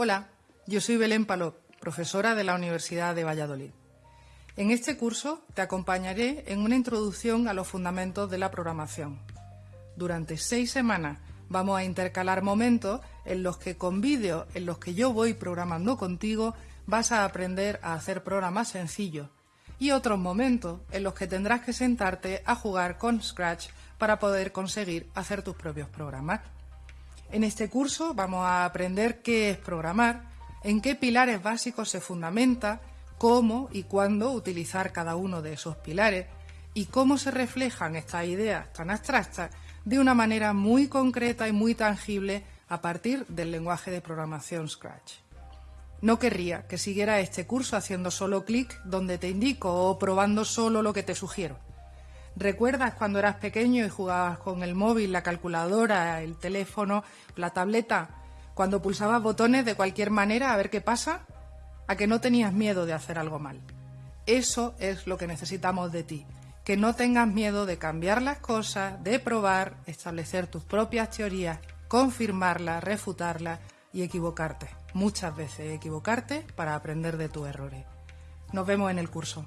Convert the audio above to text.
Hola, yo soy Belén Palop, profesora de la Universidad de Valladolid. En este curso te acompañaré en una introducción a los fundamentos de la programación. Durante seis semanas vamos a intercalar momentos en los que con vídeos en los que yo voy programando contigo vas a aprender a hacer programas sencillos y otros momentos en los que tendrás que sentarte a jugar con Scratch para poder conseguir hacer tus propios programas. En este curso vamos a aprender qué es programar, en qué pilares básicos se fundamenta, cómo y cuándo utilizar cada uno de esos pilares y cómo se reflejan estas ideas tan abstractas de una manera muy concreta y muy tangible a partir del lenguaje de programación Scratch. No querría que siguiera este curso haciendo solo clic donde te indico o probando solo lo que te sugiero. ¿Recuerdas cuando eras pequeño y jugabas con el móvil, la calculadora, el teléfono, la tableta, cuando pulsabas botones de cualquier manera a ver qué pasa? A que no tenías miedo de hacer algo mal. Eso es lo que necesitamos de ti, que no tengas miedo de cambiar las cosas, de probar, establecer tus propias teorías, confirmarlas, refutarlas y equivocarte. Muchas veces equivocarte para aprender de tus errores. Nos vemos en el curso.